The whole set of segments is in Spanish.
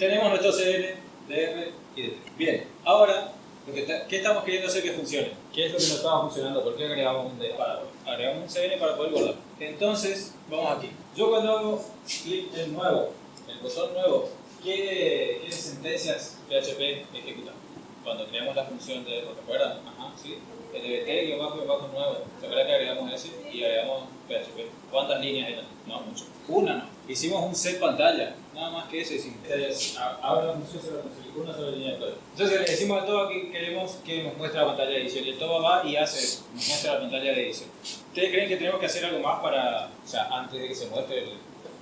tenemos nuestro CN, DR y DT. Bien, ahora, lo que está- ¿qué estamos queriendo hacer que funcione? ¿Qué es lo que no estaba funcionando? ¿Por qué agregamos un D? Para, agregamos un CN para poder guardar. Entonces, vamos aquí. Yo cuando hago clic en nuevo, el botón nuevo, ¿qué, qué sentencias PHP ejecuta? Cuando creamos la función de, ¿lo recuerdan? Ajá, sí. El dbt bajo bajo nuevo. ¿Se acuerdan que agregamos ese y agregamos PHP? ¿Cuántas líneas eran? No, mucho. Una no. Hicimos un set pantalla. Nada más que eso hicimos. A- ahora a conseguir una sola línea de. Entonces decimos a todo que queremos que nos muestre la pantalla de edición. Y el todo va y hace, nos muestra la pantalla de edición. ¿Ustedes creen que tenemos que hacer algo más para, o sea, antes de que se muestre el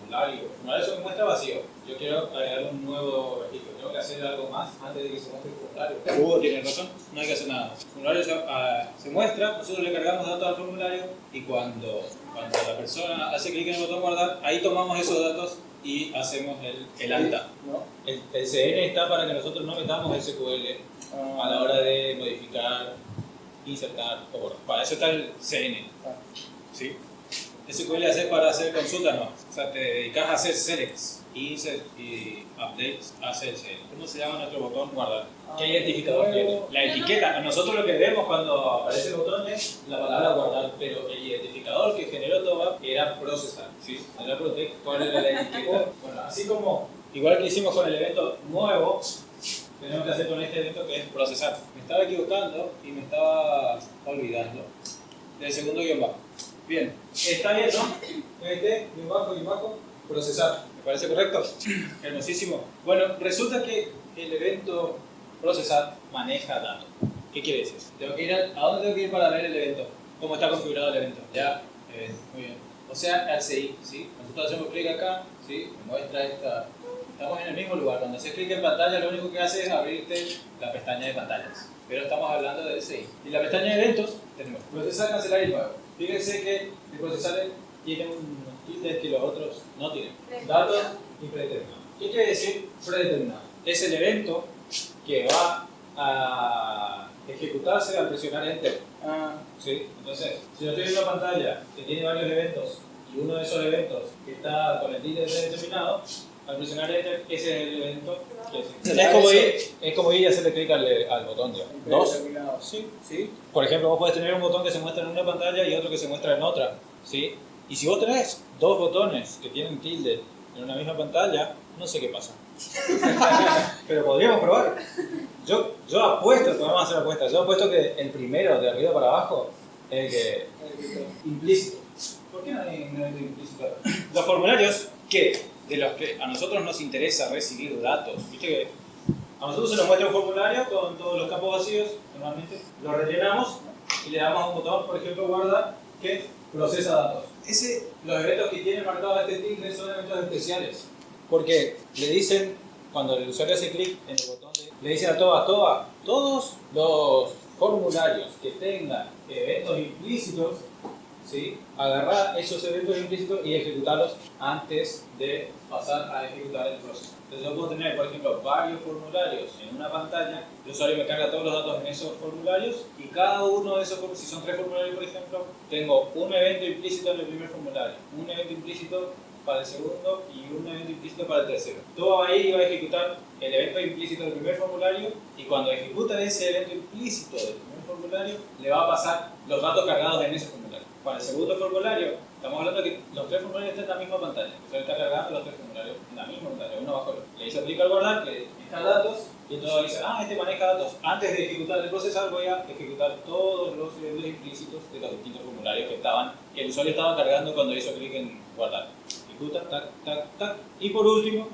formulario? El formulario se muestra vacío. Yo quiero agregar un nuevo registro. ¿Tengo que hacer algo más antes de que se muestre el formulario? Hugo tiene razón, no hay que hacer nada. El formulario se, ah, se muestra, nosotros le cargamos datos al formulario y cuando, cuando la persona hace clic en el botón guardar, ahí tomamos esos datos y hacemos el, el alta. ¿No? El, el CN está para que nosotros no metamos SQL Ah, a la hora de modificar, insertar o. Para eso está el CN. Ah. ¿Sí? SQL haces para hacer consultas, no. O sea, te dedicas a hacer selects, insert y updates, hace el CN. ¿Cómo se llama nuestro botón guardar? ¿Qué identificador tiene? La etiqueta. Nosotros lo que vemos cuando aparece el botón es la palabra guardar, pero el identificador que generó todo era procesar. ¿Sí? Era protect. ¿Cuál era la etiqueta? Bueno, así como igual que hicimos con el evento nuevo, tenemos que hacer con este evento que es procesar. Me estaba equivocando y me estaba olvidando del segundo guion bajo. Bien, está bien, ¿no? Este, guion bajo, guion bajo, procesar. ¿Me parece correcto? Hermosísimo. Bueno, resulta que el evento procesar maneja datos. ¿Qué quiere decir? Tengo que ir a, ¿A dónde tengo que ir para ver el evento? ¿Cómo está configurado el evento? Ya, eh, muy bien. O sea, al CI, ¿sí? Nosotros hacemos clic acá, ¿sí? Me muestra esta... Estamos en el mismo lugar. Cuando haces clic en pantalla, lo único que hace es abrirte la pestaña de pantallas. Pero estamos hablando del CI. Y la pestaña de eventos, tenemos procesar, cancelar y nuevo. Fíjense que el procesar tiene unos tildes que los otros no tienen. Datos y predeterminado. ¿Qué quiere decir predeterminado? Es el evento que va a ejecutarse al presionar Enter. ah, ¿sí? Entonces, si yo estoy en una pantalla que tiene varios eventos y uno de esos eventos que está con el tilde predeterminado, al presionar Enter, ese es el evento que es. Como ir, es como ir y hacerle clic al, al botón, digamos. Dos. Sí, sí. Por ejemplo, vos podés tener un botón que se muestra en una pantalla y otro que se muestra en otra, ¿sí? Y si vos tenés dos botones que tienen tilde en una misma pantalla, no sé qué pasa. Pero podríamos probar. Yo, yo apuesto, podemos hacer apuestas, yo apuesto que el primero, de arriba para abajo, es el que implícito. ¿Por qué no hay no hay implícito? Los formularios que de los que a nosotros nos interesa recibir datos, viste que a nosotros se nos muestra un formulario con todos los campos vacíos, normalmente lo rellenamos y le damos a un botón, por ejemplo, guarda, que procesa datos. Ese, los eventos que tienen marcado este tilde son eventos especiales, porque le dicen, cuando el usuario hace clic en el botón, de- le dicen a todas, todas, todos los formularios que tengan eventos implícitos, ¿sí? agarrar esos eventos implícitos y ejecutarlos antes de pasar a ejecutar el proceso. Entonces yo puedo tener, por ejemplo, varios formularios en una pantalla, el usuario me carga todos los datos en esos formularios y cada uno de esos, si son tres formularios por ejemplo, tengo un evento implícito en el primer formulario, un evento implícito para el segundo y un evento implícito para el tercero. Todo va a ir y va a ejecutar el evento implícito del primer formulario y cuando ejecuta ese evento implícito del primer formulario, le va a pasar los datos cargados en ese formulario. Para el segundo formulario, estamos hablando de que los tres formularios están en la misma pantalla. Sea, está cargando los tres formularios en la misma pantalla, uno bajo el otro. Le hizo clic al guardar, que deja datos, y entonces dice, ah, este maneja datos. Antes de ejecutar el procesar, voy a ejecutar todos los eventos implícitos de los distintos formularios que estaban, que el usuario estaba cargando cuando hizo clic en guardar. Ejecuta, tac, tac, tac. Y por último,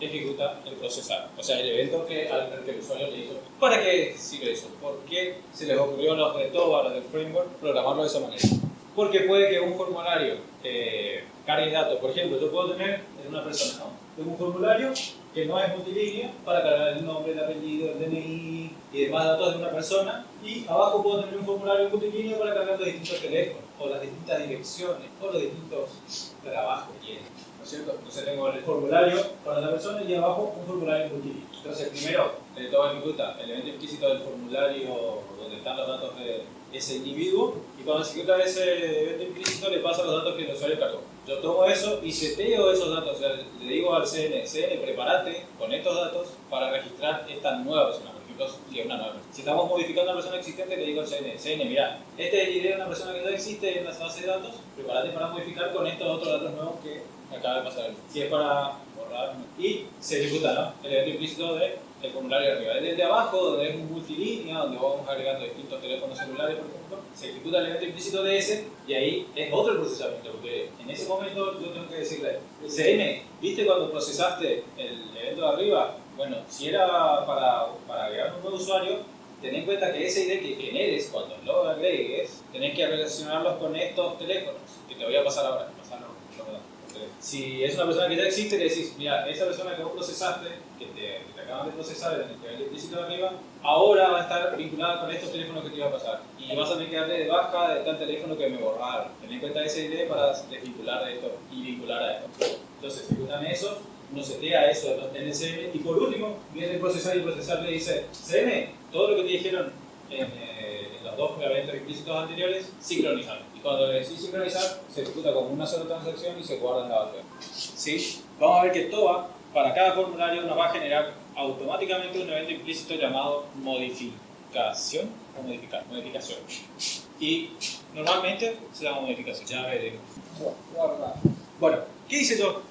ejecuta el procesar. O sea, el evento que, al que el usuario le hizo. ¿Para qué sirve eso? ¿Por qué se les ocurrió a los de TOBA, los del framework, programarlo de esa manera? Porque puede que un formulario eh, cargue datos. Por ejemplo, yo puedo tener en una persona, ¿no? Tengo un formulario que no es multilínea para cargar el nombre, el apellido, el DNI y demás datos de una persona. Y abajo puedo tener un formulario multilínea para cargar los distintos teléfonos, o las distintas direcciones, o los distintos trabajos que tienen. ¿no es cierto? Entonces tengo el formulario para la persona y abajo un formulario multilínea. Entonces primero eh, todo ejecuta el evento implícito del formulario donde están los datos de ese individuo y cuando ejecuta ese evento implícito le pasa los datos que el usuario cargó. Yo tomo eso y seteo esos datos, o sea, le digo al CN, CN, prepárate con estos datos para registrar esta nueva persona. Por ejemplo, si es una nueva. Si estamos modificando a una persona existente, le digo al CN, CN, mira, este es ID de una persona que ya existe en la base de datos, prepárate para modificar con estos otros datos nuevos que acaba de pasar. Si es para borrar, y se ejecuta ¿no? el evento implícito de el formulario de arriba. El de abajo, donde es un multilínea, donde vamos agregando distintos teléfonos celulares, por ejemplo, se ejecuta el evento implícito de ese y ahí es otro procesamiento, porque en ese momento yo tengo que decirle, CN, ¿viste cuando procesaste el evento de arriba? Bueno, si era para, para agregar un nuevo usuario, ten en cuenta que ese ID que generes cuando lo agregues, tenés que relacionarlos con estos teléfonos, que te voy a pasar ahora. Si es una persona que ya existe, le decís, mira, esa persona que vos procesaste, que te, que acaban de procesar en el nivel implícito de arriba, ahora va a estar vinculada con estos teléfonos que te iba a pasar. Y vas a tener que darle de baja de tal teléfono que me borraron. Ten en cuenta ese ID para desvincular de esto y vincular a esto. Entonces, ejecutan eso, uno setea eso en el CM y por último, viene el procesar y el procesar le dice, CM, todo lo que te dijeron en, eh, en los dos eventos implícitos anteriores, sincronizar. Y cuando le decís sincronizar, se ejecuta como una sola transacción y se guarda en la base. ¿Sí? Vamos a ver que TOA, para cada formulario, nos va a generar automáticamente un evento implícito llamado modificación o modificar, modificación. Y normalmente se llama modificación, ya veremos. Bueno, ¿qué hice yo?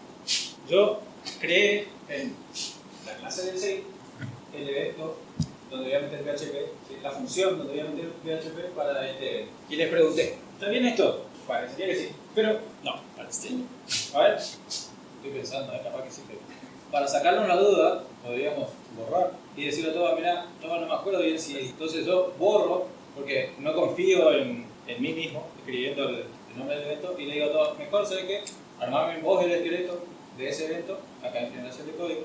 Yo creé en la clase del 6 el evento donde voy a meter PHP, la función donde voy a meter PHP para este evento. Y les pregunté, ¿está bien esto? Parecería que sí, pero no, parece A ver, estoy pensando, ¿eh? capaz que sí, pero para sacarnos la duda, podríamos borrar y decirle a todos, mira, no, no me acuerdo bien si entonces yo borro, porque no confío en, en mí mismo, escribiendo el, el, nombre del evento, y le digo a todos, mejor sé que armarme vos el esqueleto de ese evento, acá en generación de código,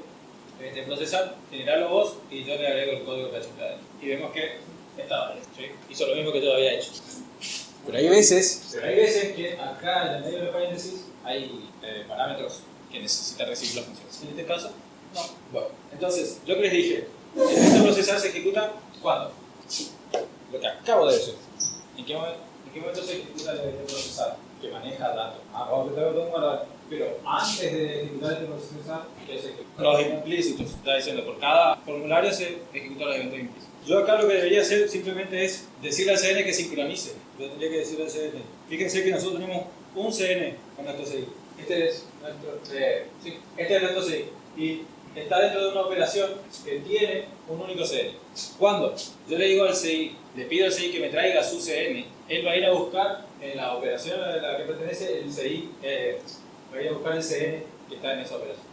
este, procesar, generarlo vos, y yo le agrego el código PHP Y vemos que estaba bien, ¿sí? hizo lo mismo que yo había hecho. Pero hay veces, pero hay veces que acá en el medio de paréntesis hay eh, parámetros que necesita recibir las funciones. En este caso, no. Bueno, entonces, yo que les dije, el evento procesar se ejecuta ¿cuándo? Lo que acabo de decir. ¿En qué, momento, en qué momento se ejecuta el evento procesar? Que maneja datos. Ah, vamos a tengo todo. Pero antes de ejecutar este procesar, ¿qué se ejecuta? Los implícitos, está diciendo, por cada formulario se ejecuta los eventos implícitos. Yo acá lo que debería hacer simplemente es decirle al CN que sincronice. Yo tendría que decirle al CN. Fíjense que nosotros tenemos un CN con nuestro CI. Este es nuestro, eh, sí, este es nuestro. Y está dentro de una operación que tiene un único CN. ¿Cuándo? Yo le digo al CI, le pido al CI que me traiga su CN, él va a ir a buscar en la operación a la que pertenece el CI, eh, va a ir a buscar el CN que está en esa operación.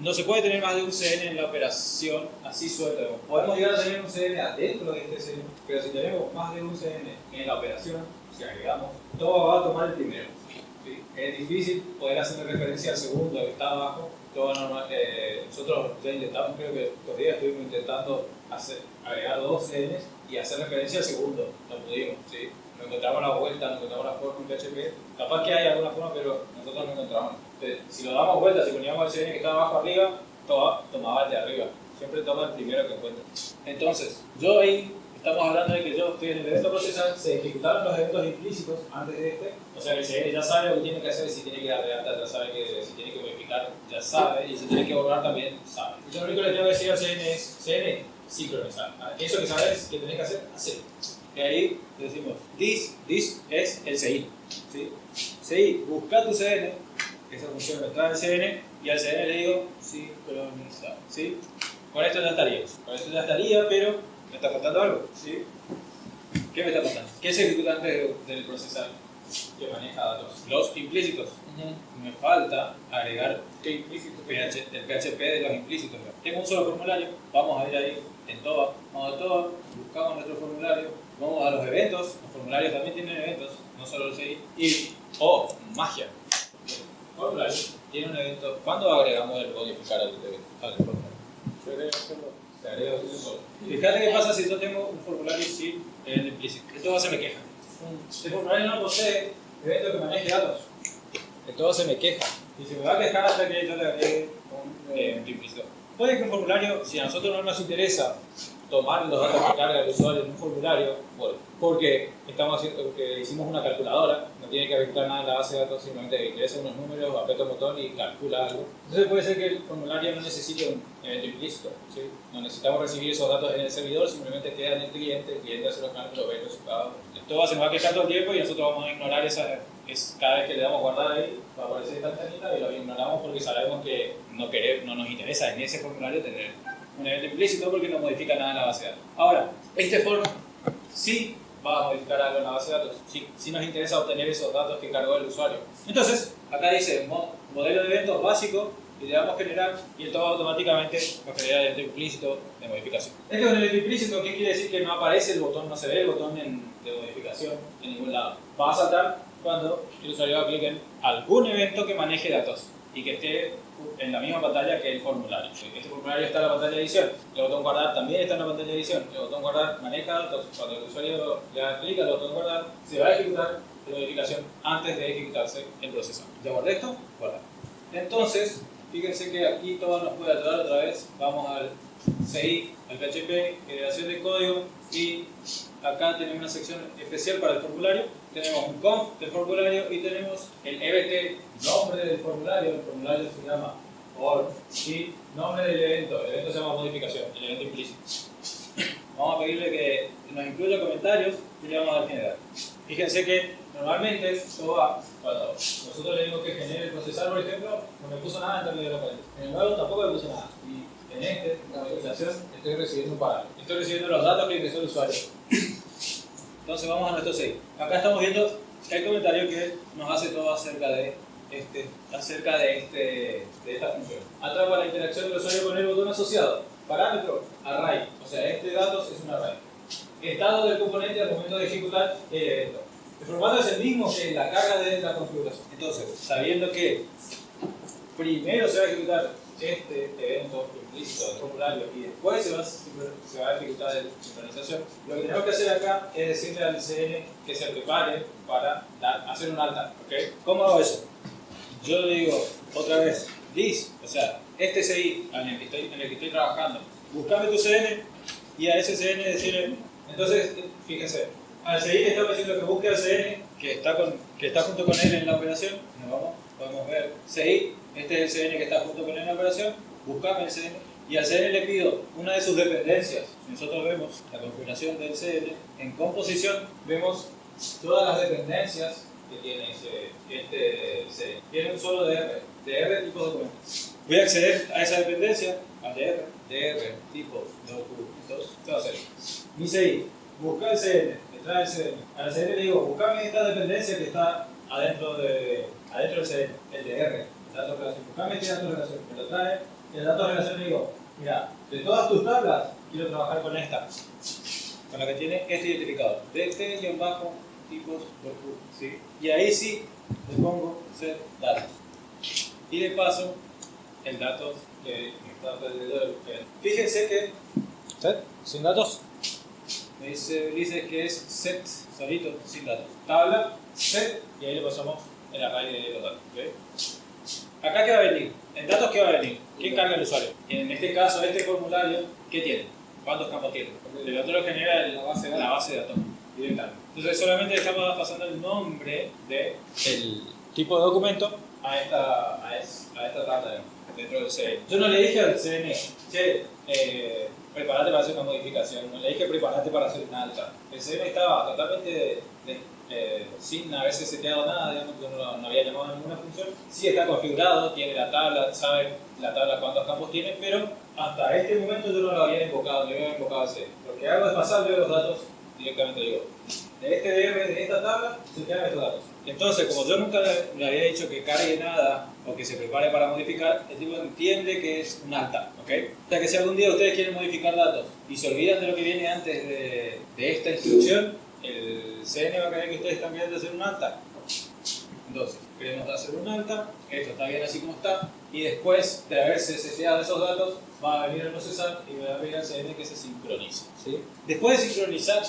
No se puede tener más de un CN en la operación así suelto. Podemos llegar a tener un CN adentro de este CN, pero si tenemos más de un CN en la operación, si agregamos, todo va a tomar el primero. ¿Sí? Es difícil poder hacer referencia al segundo que está abajo. Normal, eh, nosotros ya intentamos, creo que estos días estuvimos intentando hacer, agregar dos CNs y hacer referencia al segundo. No pudimos, ¿sí? no encontramos la vuelta, no encontramos la forma en PHP. Capaz que hay alguna forma, pero nosotros no encontramos. Entonces, si lo damos vuelta, si poníamos el CN que está abajo arriba, toma, tomaba el de arriba. Siempre toma el primero que encuentra. Entonces, yo ahí estamos hablando de que yo estoy en el evento procesal, se ejecutaron los eventos implícitos antes de este, o sea que CN ya sabe lo que tiene que hacer, si tiene que alta, ya sabe que si tiene que modificar, ya sabe, y si tiene que borrar también, sabe. Yo lo único que le tengo que decir al CN es, CN, sincronizar. Eso que sabes que tenés que hacer, hacer. Y ahí decimos, this, this es el CI. ¿sí? CI, busca tu CN, esa función me trae el CN, y al CN le digo, sincronizar. ¿sí? Con esto ya estaría. Con esto ya estaría, pero me está faltando algo. ¿sí? ¿Qué me está faltando? ¿Qué se ejecuta antes del procesar que maneja datos? Los implícitos. Me falta agregar ¿qué implícito? PH, el PHP de los implícitos. Tengo un solo formulario, vamos a ir ahí en todo, vamos a todo, buscamos nuestro formulario, vamos a los eventos, los formularios también tienen eventos, no solo el CI, y, oh, magia, el formulario tiene un evento, ¿cuándo agregamos el modificar al? Al formulario. Te agrego un solo. Fíjate qué pasa si yo tengo un formulario sin el implícito. Esto se me queja. Este formulario no posee evento que maneje datos. Esto se me queja. y se me va a quejar hasta que yo le agregue un evento implícito. Puede que un formulario, si a nosotros no nos interesa tomar los datos que carga el usuario en un formulario, porque, estamos haciendo, porque hicimos una calculadora, no tiene que registrar nada en la base de datos, simplemente ingresa unos números, aprieta un botón y calcula algo. Entonces puede ser que el formulario no necesite un evento implícito, ¿sí? no necesitamos recibir esos datos en el servidor, simplemente queda en el cliente, el cliente hace los cálculos, ve el resultado. Esto se va a quedar todo el tiempo y nosotros vamos a ignorar esa, es, cada vez que le damos guardar ahí, va a aparecer esta ventanita y lo ignoramos porque sabemos que no, queremos, no nos interesa en ese formulario tener un evento implícito porque no modifica nada en la base de datos. Ahora, este form sí va a modificar algo en la base de datos, sí, sí nos interesa obtener esos datos que cargó el usuario. Entonces, acá dice modelo de eventos básico y le damos generar y esto automáticamente va a generar el evento implícito de modificación. Este es un evento implícito, ¿qué quiere decir? Que no aparece el botón, no se ve el botón de modificación en ningún lado. Va a saltar cuando el usuario en algún evento que maneje datos y que esté en la misma pantalla que el formulario. Este formulario está en la pantalla de edición, el botón guardar también está en la pantalla de edición, el botón guardar maneja datos, cuando el usuario le da clic al botón guardar, se va a ejecutar la modificación antes de ejecutarse el proceso. ¿Ya guardé esto? Guardar. Entonces, fíjense que aquí todo nos puede ayudar otra vez, vamos al CI, al PHP, generación de código y acá tenemos una sección especial para el formulario tenemos un conf del formulario y tenemos el EBT, nombre del formulario, el formulario se llama OR, y nombre del evento, el evento se llama modificación, el evento implícito. Vamos a pedirle que nos incluya comentarios y le vamos a dar generar. Fíjense que normalmente esto va, cuando nosotros le decimos que genere el procesar, por ejemplo, no me puso nada en términos de locales. En el nuevo tampoco me puso nada. Y en este, la modificación, estoy recibiendo un parámetro. Estoy recibiendo los datos que ingresó el usuario. Entonces vamos a nuestro 6. Acá estamos viendo el comentario que nos hace todo acerca de este, acerca de, este, de esta función. Atrapa la interacción del usuario con el botón asociado. Parámetro, array. O sea, este datos es un array. Estado del componente al momento de ejecutar el evento. El formato es el mismo que la carga de la configuración. Entonces, sabiendo que primero se va a ejecutar este evento implícito del formulario y después se va, a ejecutar la sincronización, lo que tenemos que hacer acá es decirle al CN que se prepare para hacer un alta. ¿okay? ¿Cómo hago eso? Yo le digo otra vez, this, o sea, este CI en el que estoy, en el que estoy trabajando, buscame tu CN y a ese CN decirle, entonces, fíjense, al CI le estamos diciendo que busque al CN que está, con, que está junto con él en la operación, nos vamos, podemos ver CI este es el CN que está junto con él en la operación, buscame el CN y al CN le pido una de sus dependencias. Nosotros vemos la configuración del CN, en composición vemos todas las dependencias que tiene este CN. Tiene un solo DR, DR tipo documentos. Voy a acceder a esa dependencia, al DR, DR, tipos, documentos, ¿qué va a hacer? Mi CI, busca el CN, trae el CN. Al CN le digo, buscame esta dependencia que está adentro, de, adentro del CN, el DR datos relación. Buscame este dato relación, me lo trae. el dato relación le digo, mira, de todas tus tablas, quiero trabajar con esta. Con la que tiene este identificador. De este guion bajo, tipos. ¿sí? Y ahí sí le pongo set datos. Y de paso, el datos que está alrededor. Fíjense que. ¿Set? ¿Sin datos? Me dice, dice que es set solito, sin datos. Tabla, set, y ahí le pasamos el array de los datos. ¿okay? Acá, ¿qué va a venir? En datos, ¿qué va a venir? ¿Quién carga el usuario? En este caso, este formulario, ¿qué tiene? ¿Cuántos campos tiene? El otro lo genera la base de, la base de datos directamente. Entonces, solamente estamos pasando el nombre del tipo de documento a esta, a, esta tabla dentro del CN. Yo no le dije al CN, che, eh, prepárate para hacer una modificación, no le dije prepárate para hacer una alta. El CN estaba totalmente eh, sin haberse seteado nada, digamos, que no, no, había llamado ninguna función. Sí está configurado, tiene la tabla, sabe la tabla cuántos campos tiene, pero hasta este momento yo no lo había invocado, no había invocado ese. Lo que hago es pasarle los datos directamente, digo, de este DR, de esta tabla, se quedan estos datos. Entonces, como yo nunca le había dicho que cargue nada o que se prepare para modificar, el tipo entiende que es un alta, ¿ok? O sea que si algún día ustedes quieren modificar datos y se olvidan de lo que viene antes de, de esta instrucción, el CN va a creer que ustedes están queriendo hacer un alta. Entonces, queremos hacer un alta, esto está bien así como está, y después de haberse seteado esos datos, va a venir a procesar y va a pedir al CN que se sincronice. ¿sí? Después de sincronizar,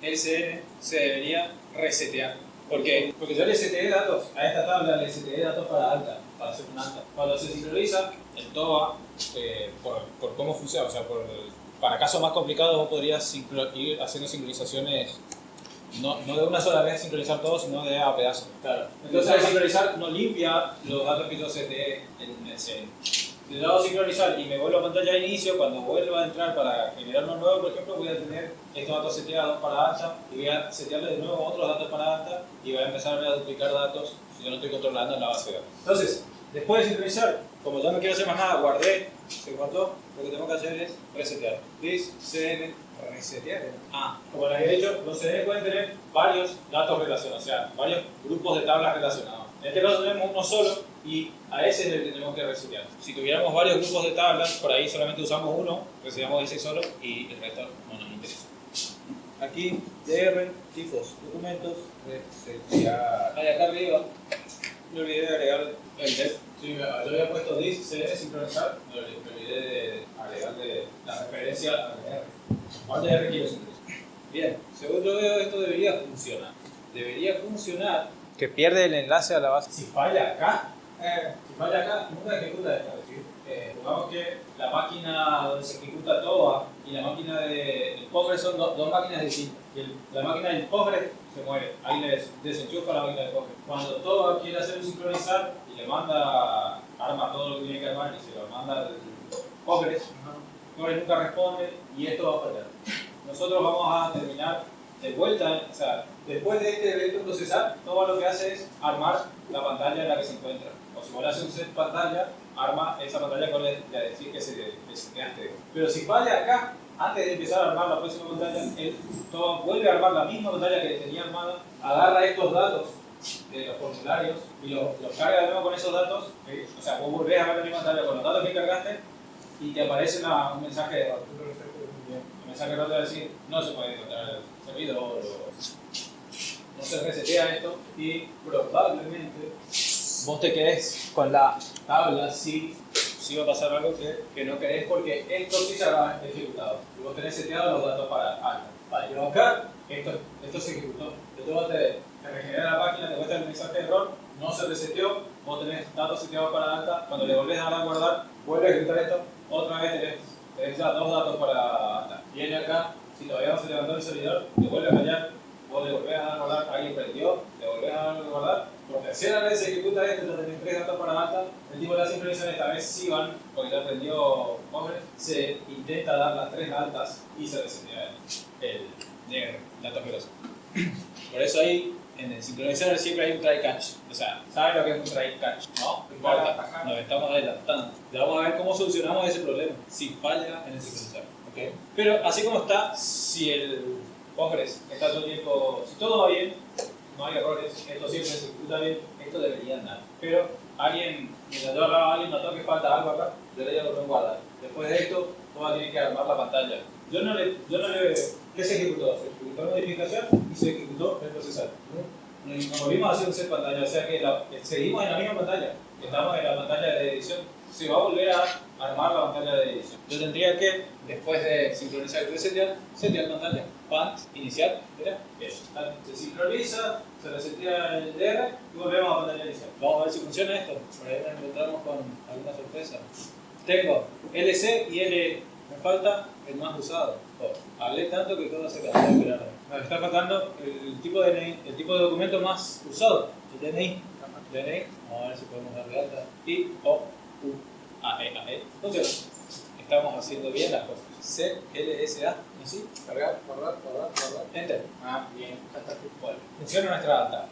el CN se debería resetear. ¿Por qué? Porque yo le STE datos a esta tabla, le STE datos para alta, para hacer un alta. Cuando se sincroniza, el TOA, eh, por, por cómo funciona, o sea, por, para casos más complicados vos podrías ir haciendo sincronizaciones no, no de una sola vez sincronizar todo, sino de a pedazos. Claro. Entonces al sincronizar no limpia los datos que yo CTE en el CN. Si le hago sincronizar y me vuelvo a pantalla de inicio, cuando vuelva a entrar para generar uno nuevo, por ejemplo, voy a tener estos datos seteados para alta y voy a setearle de nuevo otros datos para alta y voy a empezar a duplicar datos si yo no estoy controlando en la base de datos. Entonces, después de sincronizar, como ya no quiero hacer más nada, guardé, se guardó, lo que tengo que hacer es resetear. This cn resetear. Ah, como les he dicho, los CN pueden tener varios datos relacionados, o sea, varios grupos de tablas relacionados. En este caso tenemos uno solo y a ese le tenemos que resetear. Si tuviéramos varios grupos de tablas, por ahí solamente usamos uno, reseteamos ese solo y el resto no nos interesa. Aquí, DR, tipos, documentos, resetear. Ahí acá arriba, me olvidé de agregar el def. Sí, yo había puesto this, cd, sincronizar, me olvidé de agregarle la referencia a DR. Ahora DR quiero sincronizar. Bien, según yo veo, esto debería funcionar. Debería funcionar que pierde el enlace a la base. Si falla acá, eh, si falla acá, nunca ejecuta esto. Es decir, eh, supongamos que la máquina donde se ejecuta TOA y la máquina de Postgres son dos máquinas distintas. Y la máquina del Postgres se muere. Ahí le desenchufa la máquina de Postgres. Cuando TOA quiere hacer un sincronizar y le manda, arma todo lo que tiene que armar y se lo manda al Postgres, Postgres nunca responde y esto va a fallar. Nosotros vamos a terminar de vuelta, o sea, después de este evento procesar, todo lo que hace es armar la pantalla en la que se encuentra. O si vos le haces un set pantalla, arma esa pantalla con el de decir que se deseteaste. Pero si falla acá, antes de empezar a armar la próxima pantalla, él vuelve a armar la misma pantalla que tenía armada, agarra estos datos de los formularios y los, carga de nuevo con esos datos. O sea, vos volvés a ver la misma pantalla con los datos que cargaste y te aparece un mensaje de error. El mensaje de error te va a decir, no se puede encontrar el servidor no se resetea esto y probablemente vos te quedes con la tabla si, si va a pasar algo que, que no querés porque esto sí se ha ejecutado y vos tenés seteado los datos para algo. Vale, yo acá, esto, esto se ejecutó. Yo te, te regenera la página, te muestra el mensaje de error, no se reseteó, vos tenés datos seteados para alta, cuando le volvés a dar a guardar, vuelve a ejecutar esto, otra vez tenés, tenés ya dos datos para alta. Viene acá, si todavía no se levantó el servidor, te vuelve a fallar, vos le volvés a dar a guardar, alguien prendió, le volvés a dar a guardar, por tercera vez se ejecuta esto, ya tenés tres datos para alta, el tipo de la sincronización esta vez sí van, porque ya aprendió Hombre, se intenta dar las tres altas y se resetea el, el datos veloces. Por eso ahí en el sincronizador siempre hay un try catch. O sea, ¿sabes lo que es un try catch? No, no importa, nos estamos adelantando. Ya vamos a ver cómo solucionamos ese problema si falla en el sincronizador. ¿okay? Pero así como está, si el Postgres está todo el tiempo, si todo va bien, no hay errores, esto siempre se ejecuta bien, esto debería andar. Pero alguien, mientras yo hablaba, alguien notó que falta algo acá, yo le digo que guardar. Después de esto, todo tiene que armar la pantalla. Yo no le, yo no le, ¿qué se ejecutó? Se ejecutó la modificación y se ejecutó el procesar. Nos volvimos a hacer un set pantalla, o sea que seguimos en la misma pantalla, estamos en la pantalla de edición se va a volver a armar la pantalla de edición. Yo tendría que, después de sincronizar y resetear, setear pantalla. Pant, iniciar, mira. Se sincroniza, se resetea el DR y volvemos a pantalla inicial. Vamos a ver si funciona esto. Por ahí nos encontramos con alguna sorpresa. Tengo LC y L. Me falta el más usado. Oh, hablé tanto que todo se cambió. Me está faltando el tipo de el tipo de documento más usado, el DNI. DNI, vamos a ver si podemos darle alta. Y O A, E, A, E. Entonces, estamos haciendo bien las cosas. C, L, S, A, así, cargar, guardar, guardar, guardar, enter. Ah, bien, Bueno, funciona nuestra data.